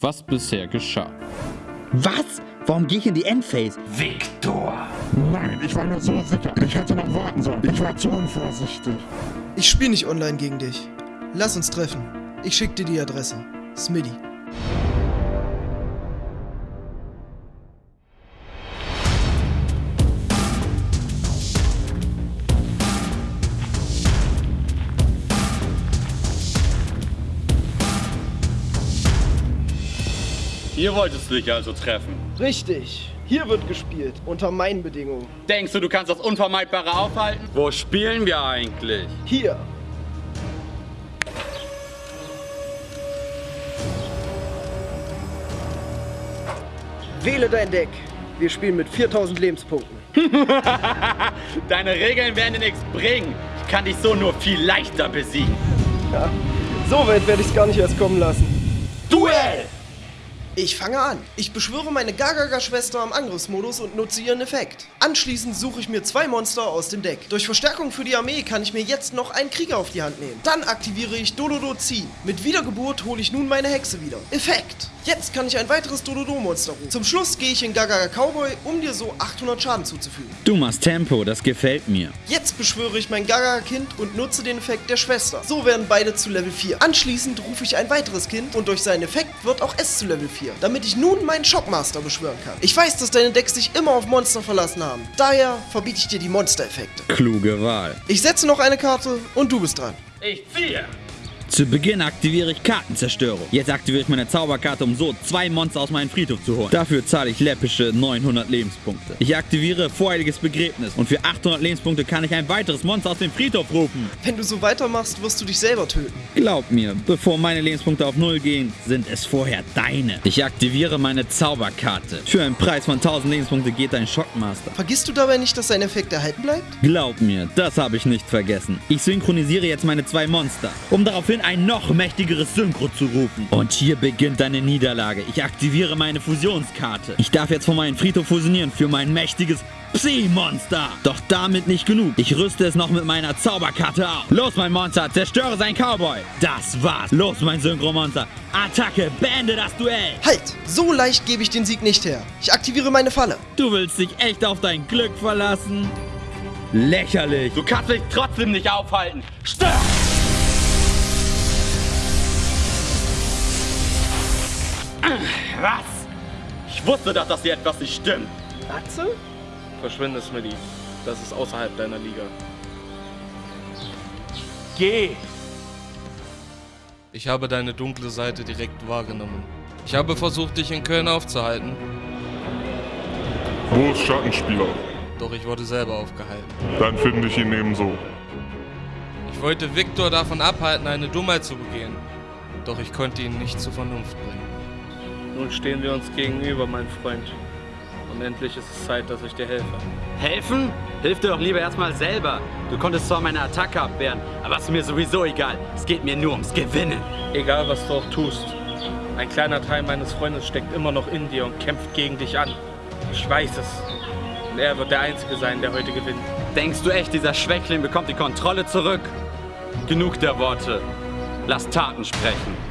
was bisher geschah. Was? Warum gehe ich in die Endphase? Victor! Nein, ich war mir so sicher. Ich hätte noch warten sollen. Ich war zu unvorsichtig. Ich spiele nicht online gegen dich. Lass uns treffen. Ich schick dir die Adresse. Smitty. Hier wolltest du dich also treffen. Richtig. Hier wird gespielt. Unter meinen Bedingungen. Denkst du, du kannst das Unvermeidbare aufhalten? Wo spielen wir eigentlich? Hier. Wähle dein Deck. Wir spielen mit 4000 Lebenspunkten. Deine Regeln werden dir nichts bringen. Ich kann dich so nur viel leichter besiegen. Ja. So weit werde ich es gar nicht erst kommen lassen. Duell! Ich fange an. Ich beschwöre meine Gagaga-Schwester am Angriffsmodus und nutze ihren Effekt. Anschließend suche ich mir zwei Monster aus dem Deck. Durch Verstärkung für die Armee kann ich mir jetzt noch einen Krieger auf die Hand nehmen. Dann aktiviere ich Dododo ziehen. Mit Wiedergeburt hole ich nun meine Hexe wieder. Effekt. Jetzt kann ich ein weiteres Dododo-Monster rufen. Zum Schluss gehe ich in Gagaga Cowboy, um dir so 800 Schaden zuzufügen. Du machst Tempo, das gefällt mir. Jetzt beschwöre ich mein Gagaga-Kind und nutze den Effekt der Schwester. So werden beide zu Level 4. Anschließend rufe ich ein weiteres Kind und durch seinen Effekt wird auch es zu Level 4. Damit ich nun meinen Shockmaster beschwören kann. Ich weiß, dass deine Decks sich immer auf Monster verlassen haben. Daher verbiete ich dir die Monster-Effekte. Kluge Wahl. Ich setze noch eine Karte und du bist dran. Ich ziehe! Zu Beginn aktiviere ich Kartenzerstörung. Jetzt aktiviere ich meine Zauberkarte, um so zwei Monster aus meinem Friedhof zu holen. Dafür zahle ich läppische 900 Lebenspunkte. Ich aktiviere Vorheiliges Begräbnis und für 800 Lebenspunkte kann ich ein weiteres Monster aus dem Friedhof rufen. Wenn du so weitermachst, wirst du dich selber töten. Glaub mir, bevor meine Lebenspunkte auf Null gehen, sind es vorher deine. Ich aktiviere meine Zauberkarte. Für einen Preis von 1000 Lebenspunkte geht dein Schockmaster. Vergisst du dabei nicht, dass sein Effekt erhalten bleibt? Glaub mir, das habe ich nicht vergessen. Ich synchronisiere jetzt meine zwei Monster, um daraufhin ein noch mächtigeres Synchro zu rufen. Und hier beginnt deine Niederlage. Ich aktiviere meine Fusionskarte. Ich darf jetzt von meinem Friedhof fusionieren für mein mächtiges Psi-Monster. Doch damit nicht genug. Ich rüste es noch mit meiner Zauberkarte auf. Los, mein Monster, zerstöre sein Cowboy. Das war's. Los, mein Synchro-Monster. Attacke, beende das Duell. Halt! So leicht gebe ich den Sieg nicht her. Ich aktiviere meine Falle. Du willst dich echt auf dein Glück verlassen? Lächerlich. Du kannst mich trotzdem nicht aufhalten. Stör! Was? Ich wusste doch, dass hier etwas nicht stimmt. Atze? Verschwinde, Smitty. Das ist außerhalb deiner Liga. Geh! Ich habe deine dunkle Seite direkt wahrgenommen. Ich habe versucht, dich in Köln aufzuhalten, Wo ist Schattenspieler? doch ich wurde selber aufgehalten. Dann finde ich ihn ebenso. Ich wollte Viktor davon abhalten, eine Dummheit zu begehen, doch ich konnte ihn nicht zur Vernunft bringen. Nun stehen wir uns gegenüber, mein Freund. Und endlich ist es Zeit, dass ich dir helfe. Helfen? Hilf dir doch lieber erstmal selber. Du konntest zwar meine Attacke abwehren, aber ist mir sowieso egal. Es geht mir nur ums Gewinnen. Egal, was du auch tust, ein kleiner Teil meines Freundes steckt immer noch in dir und kämpft gegen dich an. Ich weiß es. Und er wird der Einzige sein, der heute gewinnt. Denkst du echt, dieser Schwächling bekommt die Kontrolle zurück? Genug der Worte. Lass Taten sprechen.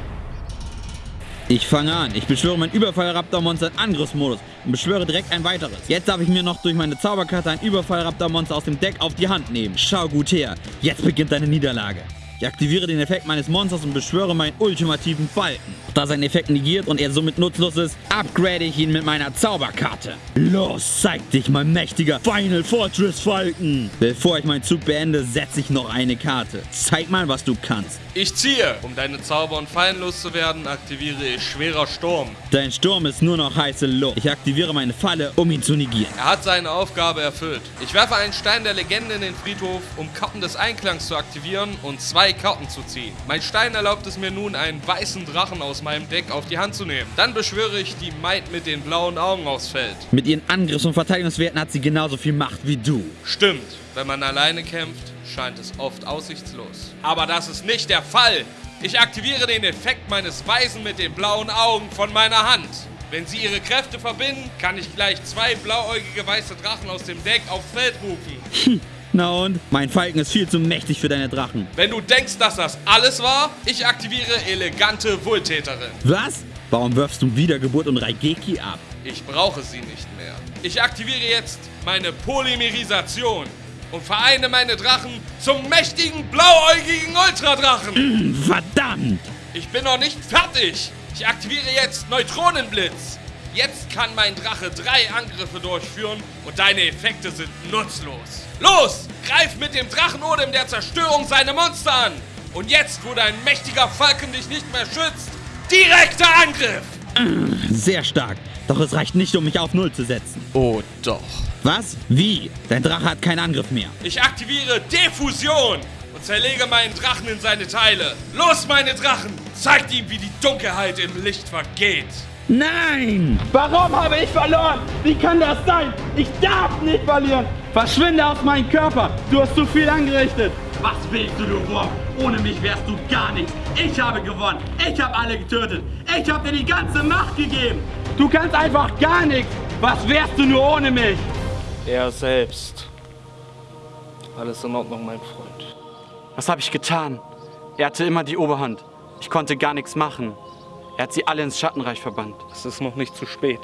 Ich fange an. Ich beschwöre mein Überfall-Raptor-Monster in Angriffsmodus und beschwöre direkt ein weiteres. Jetzt darf ich mir noch durch meine Zauberkarte ein Überfall-Raptor-Monster aus dem Deck auf die Hand nehmen. Schau gut her. Jetzt beginnt deine Niederlage. Ich aktiviere den Effekt meines Monsters und beschwöre meinen ultimativen Falken. Da sein Effekt negiert und er somit nutzlos ist, upgrade ich ihn mit meiner Zauberkarte. Los, zeig dich, mein mächtiger Final Fortress Falken. Bevor ich meinen Zug beende, setze ich noch eine Karte. Zeig mal, was du kannst. Ich ziehe! Um deine Zauber und Fallen loszuwerden, aktiviere ich Schwerer Sturm. Dein Sturm ist nur noch heiße Luft. Ich aktiviere meine Falle, um ihn zu negieren. Er hat seine Aufgabe erfüllt. Ich werfe einen Stein der Legende in den Friedhof, um Karten des Einklangs zu aktivieren und zwei Karten zu ziehen. Mein Stein erlaubt es mir nun, einen weißen Drachen aus meinem Deck auf die Hand zu nehmen. Dann beschwöre ich die Maid mit den blauen Augen aufs Feld. Mit ihren Angriffs- und Verteidigungswerten hat sie genauso viel Macht wie du. Stimmt, wenn man alleine kämpft, scheint es oft aussichtslos. Aber das ist nicht der Fall. Ich aktiviere den Effekt meines Weisen mit den blauen Augen von meiner Hand. Wenn sie ihre Kräfte verbinden, kann ich gleich zwei blauäugige weiße Drachen aus dem Deck aufs Feld rufen. Na und? Mein Falken ist viel zu mächtig für deine Drachen. Wenn du denkst, dass das alles war, ich aktiviere elegante Wohltäterin. Was? Warum wirfst du Wiedergeburt und Raigeki ab? Ich brauche sie nicht mehr. Ich aktiviere jetzt meine Polymerisation und vereine meine Drachen zum mächtigen blauäugigen Ultradrachen. Verdammt! Ich bin noch nicht fertig. Ich aktiviere jetzt Neutronenblitz. Kann mein Drache drei Angriffe durchführen und deine Effekte sind nutzlos. Los, greif mit dem Drachenodem der Zerstörung seine Monster an. Und jetzt, wo dein mächtiger Falken dich nicht mehr schützt, direkter Angriff. Sehr stark. Doch es reicht nicht, um mich auf Null zu setzen. Oh doch. Was? Wie? Dein Drache hat keinen Angriff mehr. Ich aktiviere Diffusion und zerlege meinen Drachen in seine Teile. Los, meine Drachen! Zeigt ihm, wie die Dunkelheit im Licht vergeht. Nein! Warum habe ich verloren? Wie kann das sein? Ich darf nicht verlieren. Verschwinde aus meinem Körper. Du hast zu viel angerichtet. Was willst du, du Wurm? Ohne mich wärst du gar nichts. Ich habe gewonnen. Ich habe alle getötet. Ich habe dir die ganze Macht gegeben. Du kannst einfach gar nichts. Was wärst du nur ohne mich? Er selbst. Alles in Ordnung, mein Freund. Was habe ich getan? Er hatte immer die Oberhand. Ich konnte gar nichts machen. Er hat sie alle ins Schattenreich verbannt. Es ist noch nicht zu spät.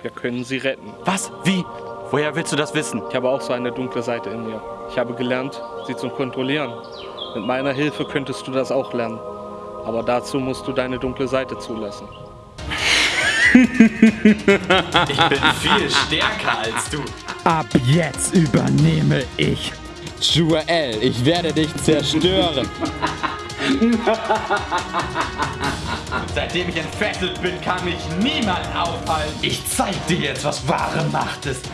Wir können sie retten. Was? Wie? Woher willst du das wissen? Ich habe auch so eine dunkle Seite in mir. Ich habe gelernt, sie zu kontrollieren. Mit meiner Hilfe könntest du das auch lernen. Aber dazu musst du deine dunkle Seite zulassen. Ich bin viel stärker als du. Ab jetzt übernehme ich. Joel, ich werde dich zerstören. Seitdem ich entfesselt bin, kann mich niemand aufhalten. Ich zeig dir jetzt, was wahre Macht ist.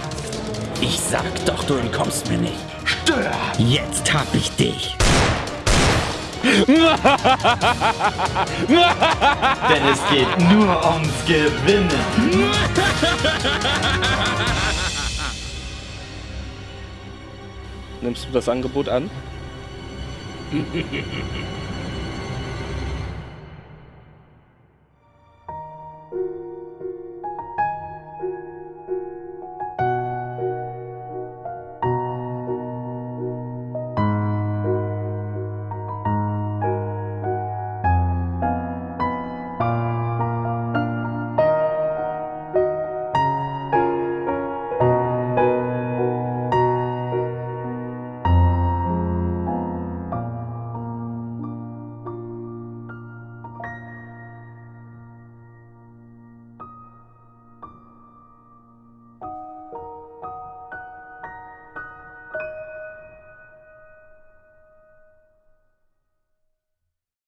Ich sag doch, du entkommst mir nicht. Stör! Jetzt hab ich dich. Denn es geht nur ums Gewinnen. Nimmst du das Angebot an?